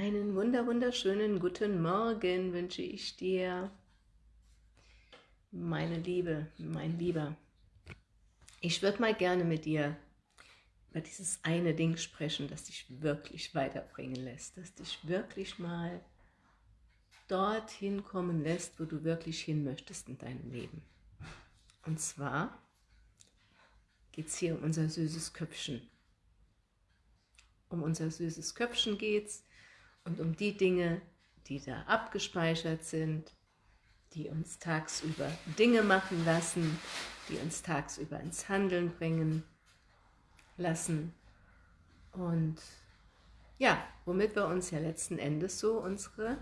Einen wunder wunderschönen guten Morgen wünsche ich dir, meine Liebe, mein Lieber. Ich würde mal gerne mit dir über dieses eine Ding sprechen, das dich wirklich weiterbringen lässt, das dich wirklich mal dorthin kommen lässt, wo du wirklich hin möchtest in deinem Leben. Und zwar geht es hier um unser süßes Köpfchen. Um unser süßes Köpfchen geht es und um die Dinge, die da abgespeichert sind, die uns tagsüber Dinge machen lassen, die uns tagsüber ins Handeln bringen lassen und ja, womit wir uns ja letzten Endes so unsere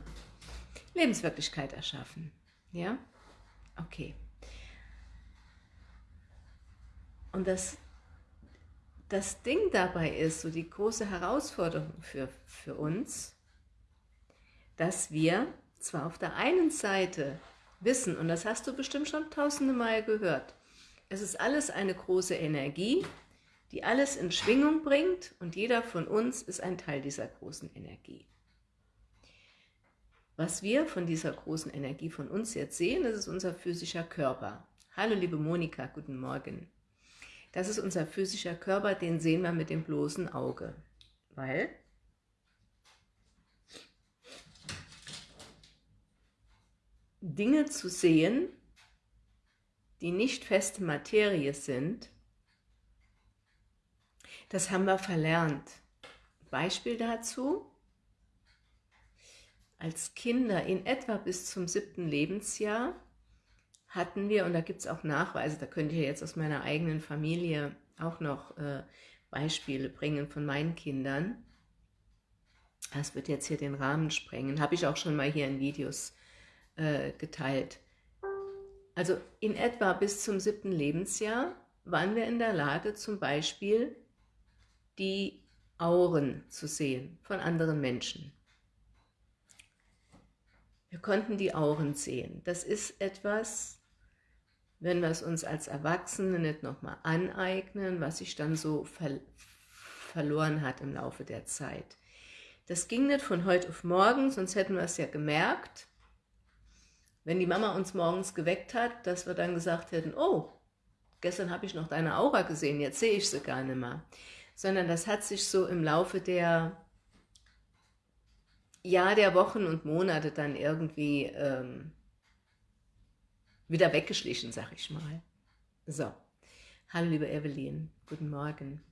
Lebenswirklichkeit erschaffen. Ja? Okay. Und das, das Ding dabei ist, so die große Herausforderung für, für uns, dass wir zwar auf der einen Seite wissen, und das hast du bestimmt schon tausende Mal gehört, es ist alles eine große Energie, die alles in Schwingung bringt und jeder von uns ist ein Teil dieser großen Energie. Was wir von dieser großen Energie von uns jetzt sehen, das ist unser physischer Körper. Hallo liebe Monika, guten Morgen. Das ist unser physischer Körper, den sehen wir mit dem bloßen Auge, weil Dinge zu sehen, die nicht feste Materie sind, das haben wir verlernt. Beispiel dazu, als Kinder in etwa bis zum siebten Lebensjahr hatten wir, und da gibt es auch Nachweise, da könnte ich jetzt aus meiner eigenen Familie auch noch äh, Beispiele bringen von meinen Kindern. Das wird jetzt hier den Rahmen sprengen, habe ich auch schon mal hier in Videos äh, geteilt. Also in etwa bis zum siebten Lebensjahr waren wir in der Lage, zum Beispiel die Auren zu sehen von anderen Menschen. Wir konnten die Auren sehen. Das ist etwas, wenn wir es uns als Erwachsene nicht nochmal aneignen, was sich dann so ver verloren hat im Laufe der Zeit. Das ging nicht von heute auf morgen, sonst hätten wir es ja gemerkt, wenn die Mama uns morgens geweckt hat, dass wir dann gesagt hätten, oh, gestern habe ich noch deine Aura gesehen, jetzt sehe ich sie gar nicht mehr. Sondern das hat sich so im Laufe der Jahr der Wochen und Monate dann irgendwie ähm, wieder weggeschlichen, sag ich mal. So, hallo liebe Evelyn, guten Morgen.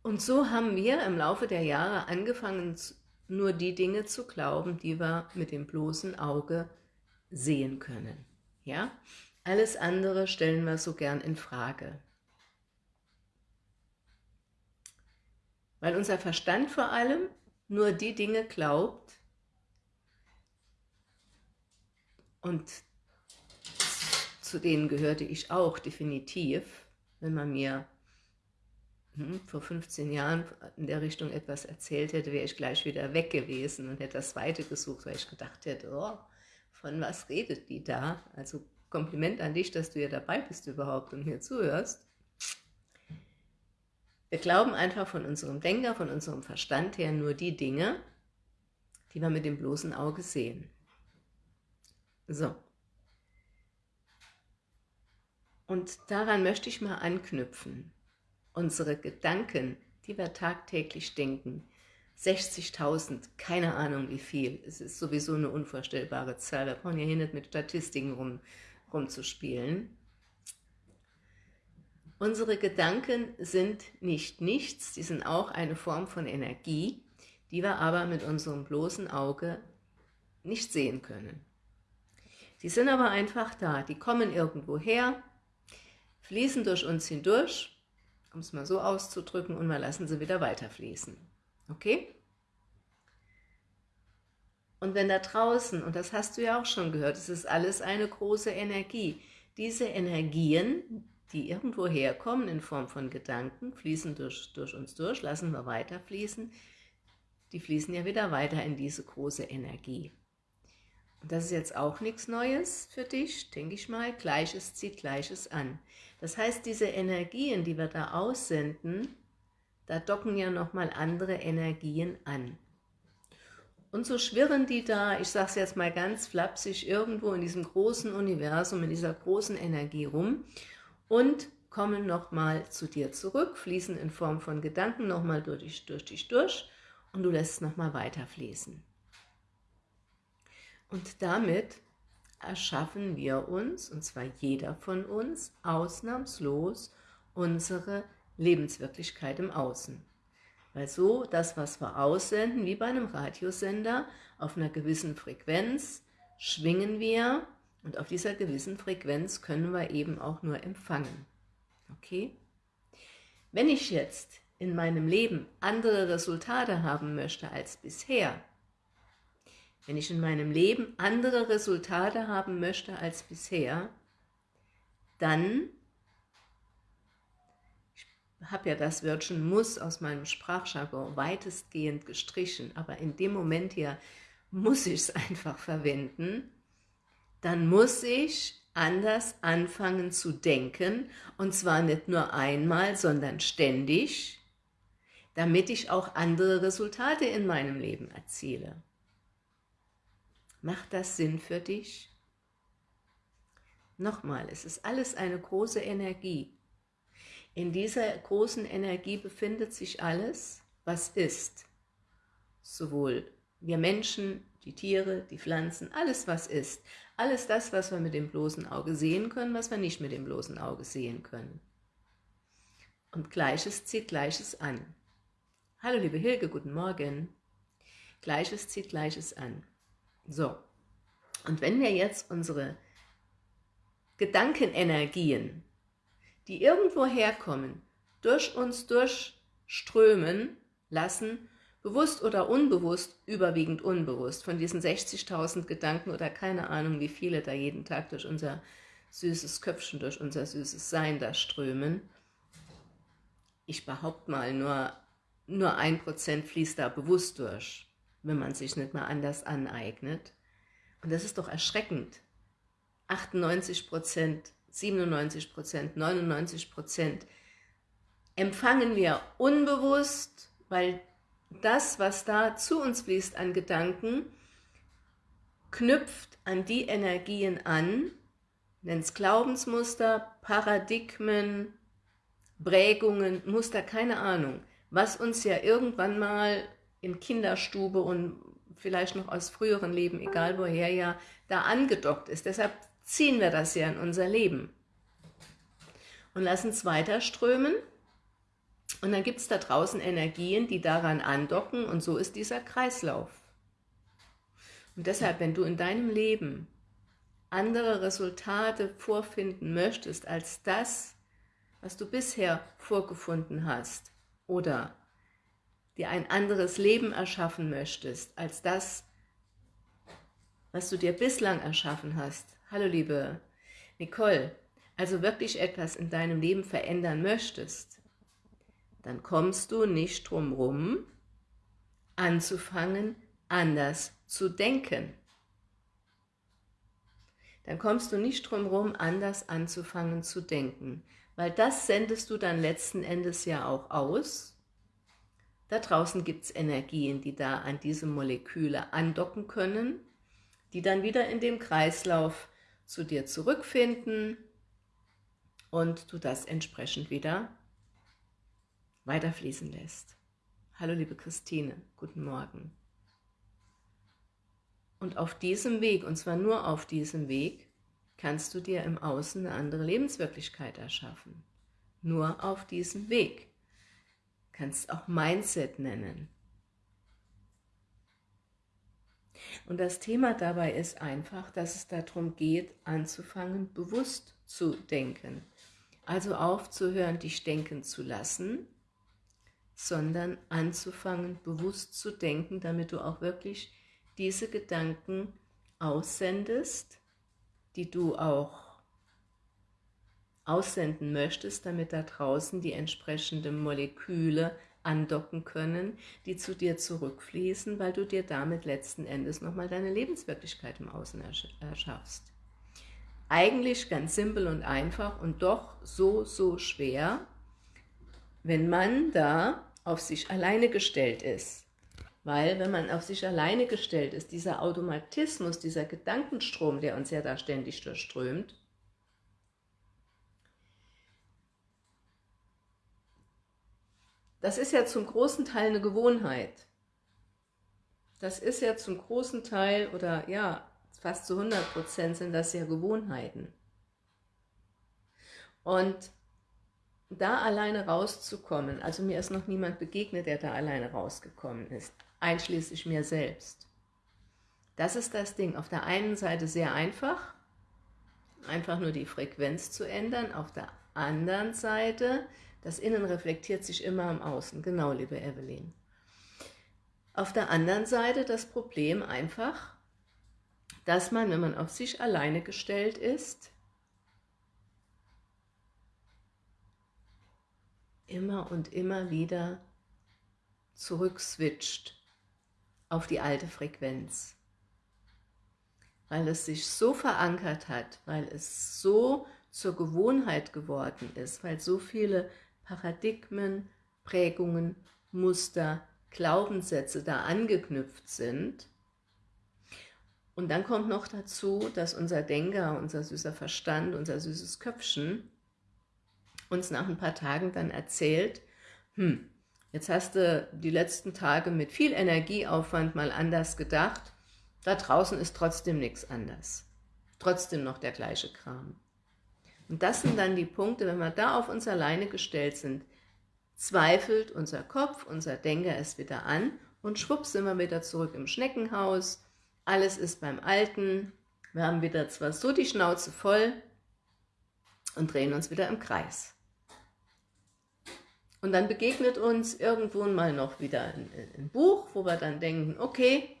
Und so haben wir im Laufe der Jahre angefangen, nur die Dinge zu glauben, die wir mit dem bloßen Auge sehen können. Ja? Alles andere stellen wir so gern in Frage. Weil unser Verstand vor allem nur die Dinge glaubt und zu denen gehörte ich auch definitiv, wenn man mir hm, vor 15 Jahren in der Richtung etwas erzählt hätte, wäre ich gleich wieder weg gewesen und hätte das Zweite gesucht, weil ich gedacht hätte, oh, von was redet die da? Also Kompliment an dich, dass du ja dabei bist überhaupt und mir zuhörst. Wir glauben einfach von unserem Denker, von unserem Verstand her nur die Dinge, die wir mit dem bloßen Auge sehen. So. Und daran möchte ich mal anknüpfen. Unsere Gedanken, die wir tagtäglich denken, 60.000, keine Ahnung wie viel, es ist sowieso eine unvorstellbare Zahl, wir brauchen ja hier nicht mit Statistiken rum, rumzuspielen. Unsere Gedanken sind nicht nichts, die sind auch eine Form von Energie, die wir aber mit unserem bloßen Auge nicht sehen können. Sie sind aber einfach da, die kommen irgendwo her, fließen durch uns hindurch, um es mal so auszudrücken, und wir lassen sie wieder weiterfließen. Okay? Und wenn da draußen, und das hast du ja auch schon gehört, es ist alles eine große Energie, diese Energien, die irgendwo herkommen in Form von Gedanken, fließen durch, durch uns durch, lassen wir weiter fließen, die fließen ja wieder weiter in diese große Energie. Und das ist jetzt auch nichts Neues für dich, denke ich mal. Gleiches zieht Gleiches an. Das heißt, diese Energien, die wir da aussenden, da docken ja nochmal andere Energien an. Und so schwirren die da, ich sage es jetzt mal ganz flapsig, irgendwo in diesem großen Universum, in dieser großen Energie rum und kommen nochmal zu dir zurück, fließen in Form von Gedanken nochmal durch dich, durch dich durch und du lässt nochmal weiterfließen. Und damit erschaffen wir uns, und zwar jeder von uns, ausnahmslos unsere Lebenswirklichkeit im Außen. Weil so das, was wir aussenden, wie bei einem Radiosender, auf einer gewissen Frequenz schwingen wir und auf dieser gewissen Frequenz können wir eben auch nur empfangen. Okay? Wenn ich jetzt in meinem Leben andere Resultate haben möchte als bisher, wenn ich in meinem Leben andere Resultate haben möchte als bisher, dann habe ja das Wörtchen muss aus meinem Sprachjargon weitestgehend gestrichen, aber in dem Moment hier muss ich es einfach verwenden, dann muss ich anders anfangen zu denken, und zwar nicht nur einmal, sondern ständig, damit ich auch andere Resultate in meinem Leben erziele. Macht das Sinn für dich? Nochmal, es ist alles eine große Energie. In dieser großen Energie befindet sich alles, was ist. Sowohl wir Menschen, die Tiere, die Pflanzen, alles was ist. Alles das, was wir mit dem bloßen Auge sehen können, was wir nicht mit dem bloßen Auge sehen können. Und Gleiches zieht Gleiches an. Hallo liebe Hilge, guten Morgen. Gleiches zieht Gleiches an. So, und wenn wir jetzt unsere Gedankenenergien die irgendwo herkommen, durch uns durchströmen lassen, bewusst oder unbewusst, überwiegend unbewusst, von diesen 60.000 Gedanken oder keine Ahnung, wie viele da jeden Tag durch unser süßes Köpfchen, durch unser süßes Sein da strömen. Ich behaupte mal, nur, nur ein Prozent fließt da bewusst durch, wenn man sich nicht mal anders aneignet. Und das ist doch erschreckend. 98 Prozent 97 Prozent, 99 Prozent empfangen wir unbewusst, weil das, was da zu uns fließt an Gedanken, knüpft an die Energien an, nennt es Glaubensmuster, Paradigmen, Prägungen, Muster, keine Ahnung, was uns ja irgendwann mal in Kinderstube und vielleicht noch aus früheren Leben, egal woher ja, da angedockt ist. Deshalb ziehen wir das ja in unser Leben und lassen es weiter strömen. Und dann gibt es da draußen Energien, die daran andocken und so ist dieser Kreislauf. Und deshalb, wenn du in deinem Leben andere Resultate vorfinden möchtest als das, was du bisher vorgefunden hast oder dir ein anderes Leben erschaffen möchtest als das, was du dir bislang erschaffen hast, Hallo liebe Nicole, also wirklich etwas in deinem Leben verändern möchtest, dann kommst du nicht drum rum, anzufangen, anders zu denken. Dann kommst du nicht drum rum, anders anzufangen zu denken, weil das sendest du dann letzten Endes ja auch aus. Da draußen gibt es Energien, die da an diese Moleküle andocken können, die dann wieder in dem Kreislauf zu dir zurückfinden und du das entsprechend wieder weiterfließen lässt. Hallo liebe Christine, guten Morgen. Und auf diesem Weg, und zwar nur auf diesem Weg, kannst du dir im Außen eine andere Lebenswirklichkeit erschaffen. Nur auf diesem Weg. Kannst auch Mindset nennen. Und das Thema dabei ist einfach, dass es darum geht, anzufangen, bewusst zu denken. Also aufzuhören, dich denken zu lassen, sondern anzufangen, bewusst zu denken, damit du auch wirklich diese Gedanken aussendest, die du auch aussenden möchtest, damit da draußen die entsprechenden Moleküle andocken können, die zu dir zurückfließen, weil du dir damit letzten Endes nochmal deine Lebenswirklichkeit im Außen erschaffst. Eigentlich ganz simpel und einfach und doch so, so schwer, wenn man da auf sich alleine gestellt ist. Weil wenn man auf sich alleine gestellt ist, dieser Automatismus, dieser Gedankenstrom, der uns ja da ständig durchströmt, das ist ja zum großen Teil eine Gewohnheit. Das ist ja zum großen Teil, oder ja, fast zu 100% sind das ja Gewohnheiten. Und da alleine rauszukommen, also mir ist noch niemand begegnet, der da alleine rausgekommen ist, einschließlich mir selbst. Das ist das Ding. Auf der einen Seite sehr einfach, einfach nur die Frequenz zu ändern. Auf der anderen Seite, das Innen reflektiert sich immer im Außen. Genau, liebe Evelyn. Auf der anderen Seite das Problem einfach, dass man, wenn man auf sich alleine gestellt ist, immer und immer wieder zurückswitcht auf die alte Frequenz. Weil es sich so verankert hat, weil es so zur Gewohnheit geworden ist, weil so viele Paradigmen, Prägungen, Muster, Glaubenssätze da angeknüpft sind. Und dann kommt noch dazu, dass unser Denker, unser süßer Verstand, unser süßes Köpfchen uns nach ein paar Tagen dann erzählt, hm, jetzt hast du die letzten Tage mit viel Energieaufwand mal anders gedacht, da draußen ist trotzdem nichts anders. Trotzdem noch der gleiche Kram. Und das sind dann die Punkte, wenn wir da auf uns alleine gestellt sind, zweifelt unser Kopf, unser Denker es wieder an und schwupps sind wir wieder zurück im Schneckenhaus, alles ist beim Alten, wir haben wieder zwar so die Schnauze voll und drehen uns wieder im Kreis. Und dann begegnet uns irgendwo mal noch wieder ein, ein Buch, wo wir dann denken, okay,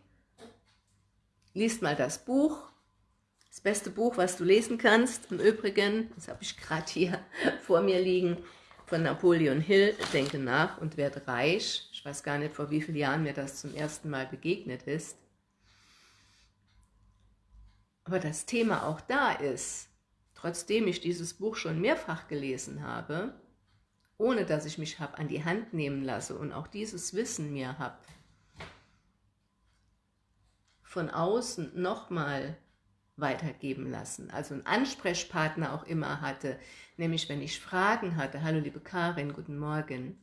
liest mal das Buch, das beste Buch, was du lesen kannst. Im Übrigen, das habe ich gerade hier vor mir liegen, von Napoleon Hill, Denke nach und werde reich. Ich weiß gar nicht, vor wie vielen Jahren mir das zum ersten Mal begegnet ist. Aber das Thema auch da ist, trotzdem ich dieses Buch schon mehrfach gelesen habe, ohne dass ich mich habe an die Hand nehmen lasse und auch dieses Wissen mir habe, von außen nochmal weitergeben lassen, also einen Ansprechpartner auch immer hatte, nämlich wenn ich Fragen hatte, hallo liebe Karin, guten Morgen,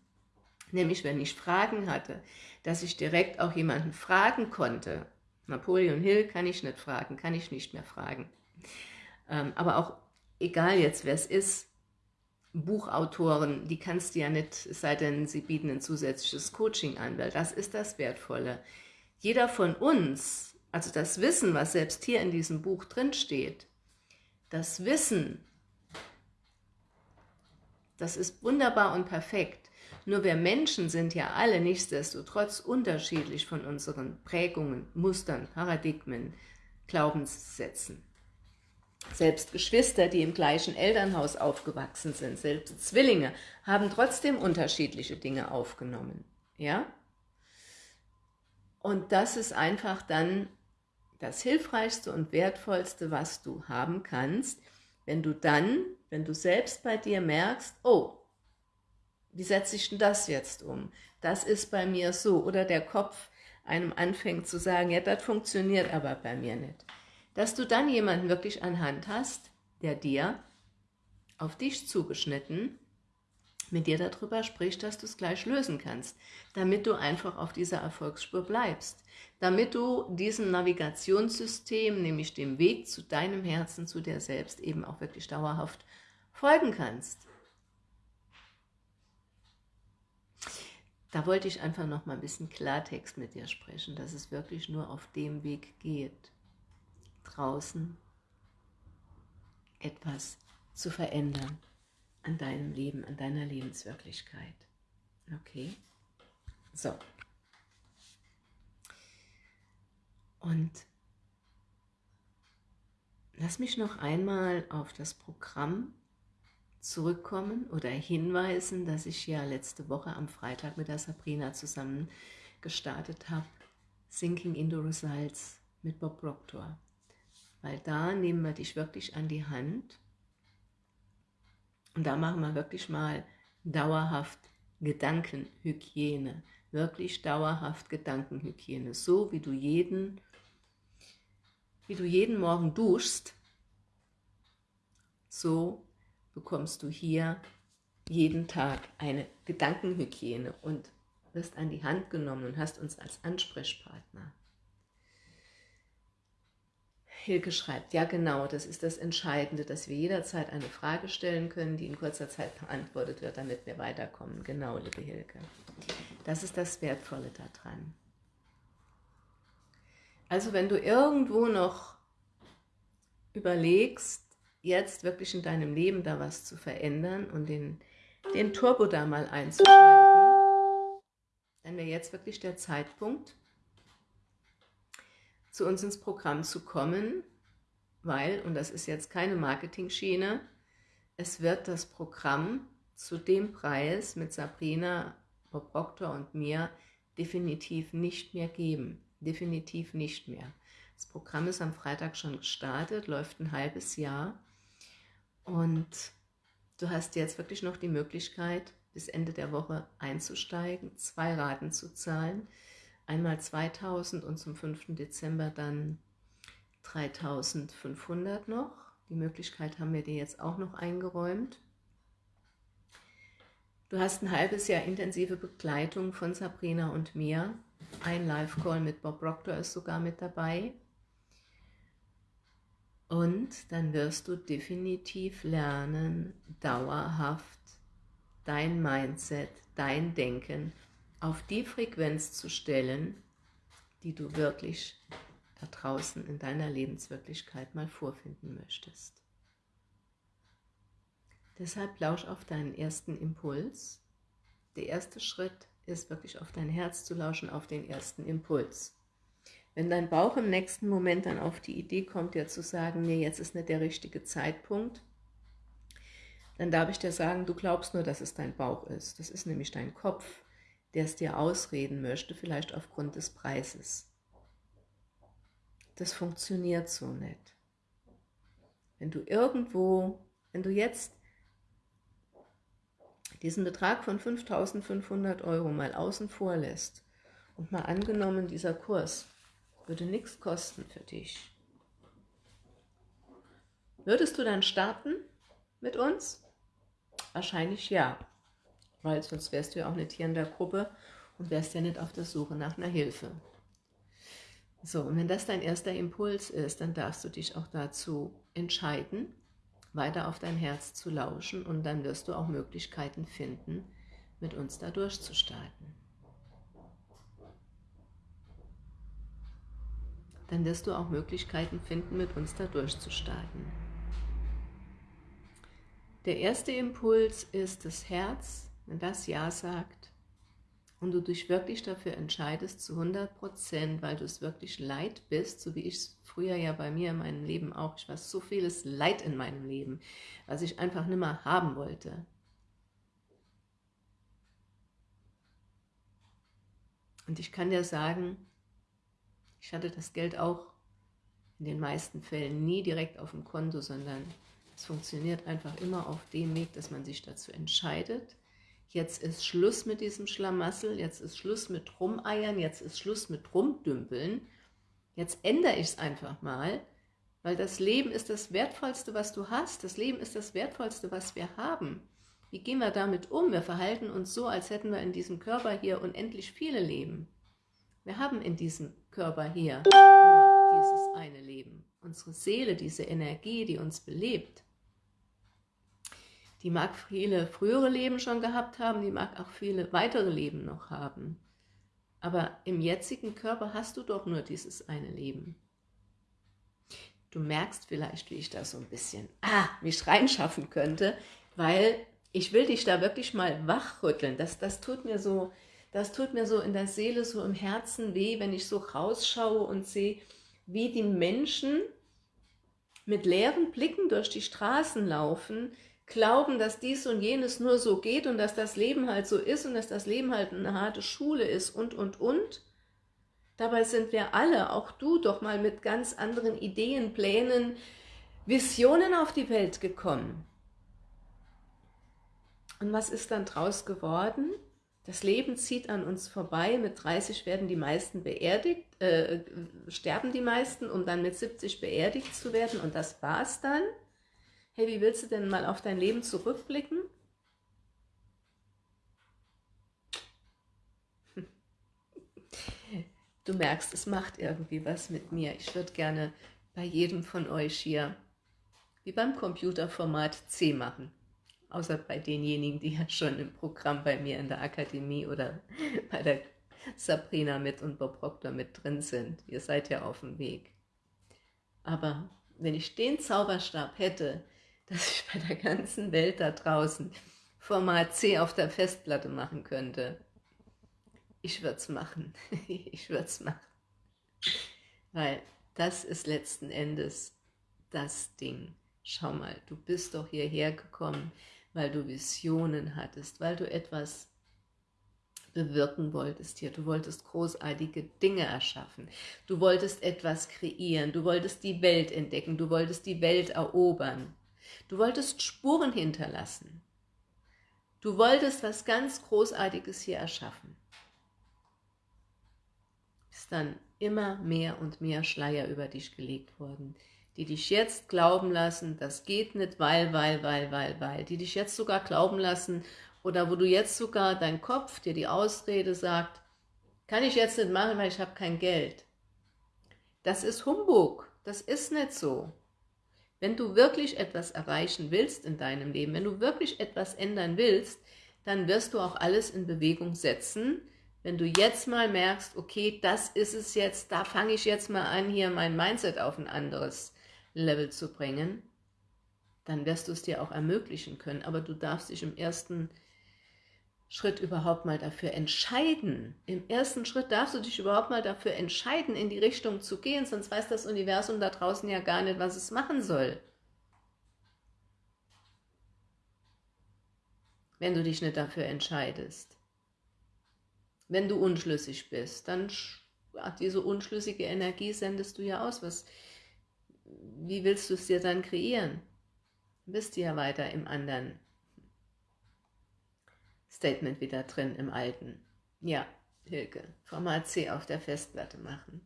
nämlich wenn ich Fragen hatte, dass ich direkt auch jemanden fragen konnte. Napoleon Hill kann ich nicht fragen, kann ich nicht mehr fragen. Ähm, aber auch, egal jetzt wer es ist, Buchautoren, die kannst du ja nicht, es sei denn, sie bieten ein zusätzliches Coaching an, weil das ist das Wertvolle. Jeder von uns, also das Wissen, was selbst hier in diesem Buch drin steht, das Wissen, das ist wunderbar und perfekt. Nur wir Menschen sind ja alle nichtsdestotrotz unterschiedlich von unseren Prägungen, Mustern, Paradigmen, Glaubenssätzen. Selbst Geschwister, die im gleichen Elternhaus aufgewachsen sind, selbst Zwillinge, haben trotzdem unterschiedliche Dinge aufgenommen. Ja? Und das ist einfach dann das Hilfreichste und Wertvollste, was du haben kannst, wenn du dann, wenn du selbst bei dir merkst, oh, wie setze ich denn das jetzt um? Das ist bei mir so. Oder der Kopf einem anfängt zu sagen, ja, das funktioniert aber bei mir nicht dass du dann jemanden wirklich an Hand hast, der dir auf dich zugeschnitten mit dir darüber spricht, dass du es gleich lösen kannst, damit du einfach auf dieser Erfolgsspur bleibst, damit du diesem Navigationssystem, nämlich dem Weg zu deinem Herzen, zu dir selbst, eben auch wirklich dauerhaft folgen kannst. Da wollte ich einfach noch mal ein bisschen Klartext mit dir sprechen, dass es wirklich nur auf dem Weg geht draußen etwas zu verändern an deinem Leben, an deiner Lebenswirklichkeit. Okay? So. Und lass mich noch einmal auf das Programm zurückkommen oder hinweisen, dass ich ja letzte Woche am Freitag mit der Sabrina zusammen gestartet habe. Sinking into Results mit Bob Proctor. Weil da nehmen wir dich wirklich an die Hand. Und da machen wir wirklich mal dauerhaft Gedankenhygiene, wirklich dauerhaft Gedankenhygiene, so wie du jeden, wie du jeden Morgen duschst, so bekommst du hier jeden Tag eine Gedankenhygiene und wirst an die Hand genommen und hast uns als Ansprechpartner. Hilke schreibt, ja genau, das ist das Entscheidende, dass wir jederzeit eine Frage stellen können, die in kurzer Zeit beantwortet wird, damit wir weiterkommen. Genau, liebe Hilke. Das ist das Wertvolle daran. Also wenn du irgendwo noch überlegst, jetzt wirklich in deinem Leben da was zu verändern und den, den Turbo da mal einzuschalten, dann wäre jetzt wirklich der Zeitpunkt, zu uns ins Programm zu kommen, weil, und das ist jetzt keine Marketing-Schiene, es wird das Programm zu dem Preis mit Sabrina, Bob Proctor und mir definitiv nicht mehr geben. Definitiv nicht mehr. Das Programm ist am Freitag schon gestartet, läuft ein halbes Jahr und du hast jetzt wirklich noch die Möglichkeit, bis Ende der Woche einzusteigen, zwei Raten zu zahlen einmal 2000 und zum 5. Dezember dann 3500 noch. Die Möglichkeit haben wir dir jetzt auch noch eingeräumt. Du hast ein halbes Jahr intensive Begleitung von Sabrina und mir. Ein Live-Call mit Bob Proctor ist sogar mit dabei. Und dann wirst du definitiv lernen, dauerhaft dein Mindset, dein Denken auf die Frequenz zu stellen, die du wirklich da draußen in deiner Lebenswirklichkeit mal vorfinden möchtest. Deshalb lausch auf deinen ersten Impuls. Der erste Schritt ist wirklich auf dein Herz zu lauschen, auf den ersten Impuls. Wenn dein Bauch im nächsten Moment dann auf die Idee kommt, dir zu sagen, nee, jetzt ist nicht der richtige Zeitpunkt, dann darf ich dir sagen, du glaubst nur, dass es dein Bauch ist. Das ist nämlich dein Kopf, der es dir ausreden möchte, vielleicht aufgrund des Preises. Das funktioniert so nicht. Wenn du irgendwo, wenn du jetzt diesen Betrag von 5.500 Euro mal außen vor lässt und mal angenommen, dieser Kurs würde nichts kosten für dich, würdest du dann starten mit uns? Wahrscheinlich ja weil sonst wärst du ja auch nicht hier in der Gruppe und wärst ja nicht auf der Suche nach einer Hilfe. So, und wenn das dein erster Impuls ist, dann darfst du dich auch dazu entscheiden, weiter auf dein Herz zu lauschen und dann wirst du auch Möglichkeiten finden, mit uns da durchzustarten. Dann wirst du auch Möglichkeiten finden, mit uns da durchzustarten. Der erste Impuls ist das Herz, wenn das Ja sagt und du dich wirklich dafür entscheidest zu 100 Prozent, weil du es wirklich leid bist, so wie ich es früher ja bei mir in meinem Leben auch, ich war so vieles Leid in meinem Leben, was ich einfach nicht mehr haben wollte. Und ich kann dir sagen, ich hatte das Geld auch in den meisten Fällen nie direkt auf dem Konto, sondern es funktioniert einfach immer auf dem Weg, dass man sich dazu entscheidet, jetzt ist Schluss mit diesem Schlamassel, jetzt ist Schluss mit Rumeiern, jetzt ist Schluss mit Rumdümpeln, jetzt ändere ich es einfach mal, weil das Leben ist das Wertvollste, was du hast, das Leben ist das Wertvollste, was wir haben. Wie gehen wir damit um? Wir verhalten uns so, als hätten wir in diesem Körper hier unendlich viele Leben. Wir haben in diesem Körper hier nur dieses eine Leben. Unsere Seele, diese Energie, die uns belebt, die mag viele frühere Leben schon gehabt haben, die mag auch viele weitere Leben noch haben. Aber im jetzigen Körper hast du doch nur dieses eine Leben. Du merkst vielleicht, wie ich da so ein bisschen ah, mich reinschaffen könnte, weil ich will dich da wirklich mal wachrütteln. Das, das, tut mir so, das tut mir so in der Seele, so im Herzen weh, wenn ich so rausschaue und sehe, wie die Menschen mit leeren Blicken durch die Straßen laufen, glauben, dass dies und jenes nur so geht und dass das Leben halt so ist und dass das Leben halt eine harte Schule ist und, und, und. Dabei sind wir alle, auch du, doch mal mit ganz anderen Ideen, Plänen, Visionen auf die Welt gekommen. Und was ist dann draus geworden? Das Leben zieht an uns vorbei, mit 30 werden die meisten beerdigt, äh, sterben die meisten, um dann mit 70 beerdigt zu werden und das war's dann. Hey, wie willst du denn mal auf dein Leben zurückblicken? Du merkst, es macht irgendwie was mit mir. Ich würde gerne bei jedem von euch hier, wie beim Computerformat C machen. Außer bei denjenigen, die ja schon im Programm bei mir in der Akademie oder bei der Sabrina mit und Bob Proctor mit drin sind. Ihr seid ja auf dem Weg. Aber wenn ich den Zauberstab hätte, dass ich bei der ganzen Welt da draußen Format C auf der Festplatte machen könnte, ich würde es machen. ich würde es machen. Weil das ist letzten Endes das Ding. Schau mal, du bist doch hierher gekommen, weil du Visionen hattest, weil du etwas bewirken wolltest hier. Du wolltest großartige Dinge erschaffen. Du wolltest etwas kreieren. Du wolltest die Welt entdecken. Du wolltest die Welt erobern. Du wolltest Spuren hinterlassen. Du wolltest was ganz Großartiges hier erschaffen ist dann immer mehr und mehr Schleier über dich gelegt worden, die dich jetzt glauben lassen, das geht nicht, weil, weil, weil, weil, weil, die dich jetzt sogar glauben lassen oder wo du jetzt sogar dein Kopf dir die Ausrede sagt, kann ich jetzt nicht machen, weil ich habe kein Geld. Das ist Humbug, das ist nicht so. Wenn du wirklich etwas erreichen willst in deinem Leben, wenn du wirklich etwas ändern willst, dann wirst du auch alles in Bewegung setzen, wenn du jetzt mal merkst, okay, das ist es jetzt, da fange ich jetzt mal an, hier mein Mindset auf ein anderes Level zu bringen, dann wirst du es dir auch ermöglichen können. Aber du darfst dich im ersten Schritt überhaupt mal dafür entscheiden. Im ersten Schritt darfst du dich überhaupt mal dafür entscheiden, in die Richtung zu gehen, sonst weiß das Universum da draußen ja gar nicht, was es machen soll. Wenn du dich nicht dafür entscheidest. Wenn du unschlüssig bist, dann diese unschlüssige Energie sendest du ja aus. Was, wie willst du es dir dann kreieren? Du bist ja weiter im anderen Statement wieder drin, im alten. Ja, Hilke, Format C auf der Festplatte machen.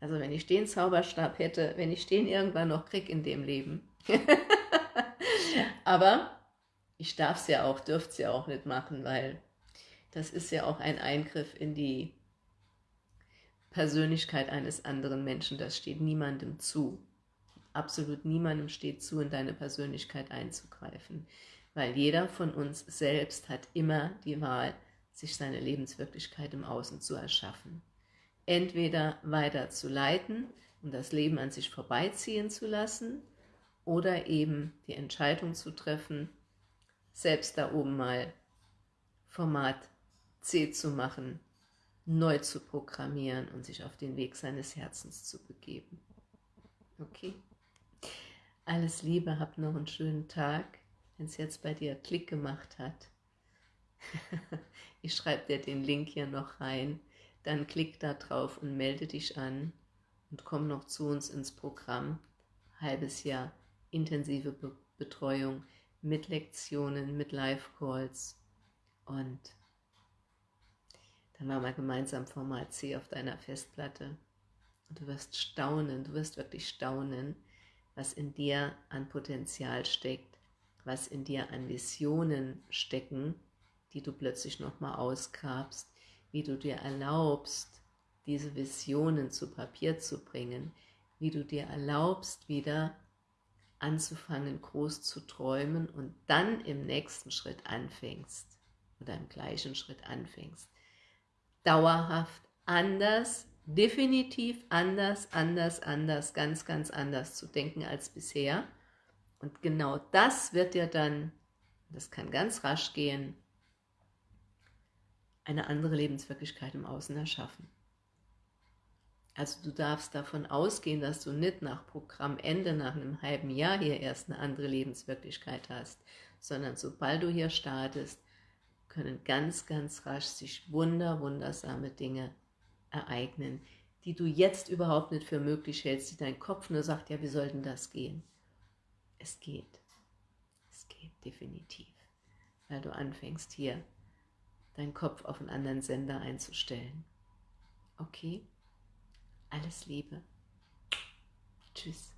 Also wenn ich den Zauberstab hätte, wenn ich den irgendwann noch krieg in dem Leben. Aber ich darf es ja auch, dürfte es ja auch nicht machen, weil das ist ja auch ein Eingriff in die Persönlichkeit eines anderen Menschen. Das steht niemandem zu. Absolut niemandem steht zu, in deine Persönlichkeit einzugreifen. Weil jeder von uns selbst hat immer die Wahl, sich seine Lebenswirklichkeit im Außen zu erschaffen. Entweder weiter zu leiten und das Leben an sich vorbeiziehen zu lassen oder eben die Entscheidung zu treffen, selbst da oben mal Format C zu machen, neu zu programmieren und sich auf den Weg seines Herzens zu begeben. Okay? Alles Liebe, hab noch einen schönen Tag, wenn es jetzt bei dir Klick gemacht hat. ich schreibe dir den Link hier noch rein, dann klick da drauf und melde dich an und komm noch zu uns ins Programm. Halbes Jahr intensive Be Betreuung mit Lektionen, mit Live-Calls und dann machen wir gemeinsam Format C auf deiner Festplatte. Und du wirst staunen, du wirst wirklich staunen, was in dir an Potenzial steckt, was in dir an Visionen stecken, die du plötzlich nochmal ausgrabst, wie du dir erlaubst, diese Visionen zu Papier zu bringen, wie du dir erlaubst, wieder anzufangen, groß zu träumen und dann im nächsten Schritt anfängst oder im gleichen Schritt anfängst, dauerhaft anders, definitiv anders, anders, anders, ganz, ganz anders zu denken als bisher. Und genau das wird dir dann, das kann ganz rasch gehen, eine andere Lebenswirklichkeit im Außen erschaffen. Also du darfst davon ausgehen, dass du nicht nach Programmende, nach einem halben Jahr hier erst eine andere Lebenswirklichkeit hast, sondern sobald du hier startest, können ganz, ganz rasch sich wunder, wundersame Dinge ereignen, die du jetzt überhaupt nicht für möglich hältst, die dein Kopf nur sagt, ja, wie soll denn das gehen? Es geht. Es geht definitiv, weil du anfängst hier deinen Kopf auf einen anderen Sender einzustellen. Okay? Alles Liebe. Tschüss.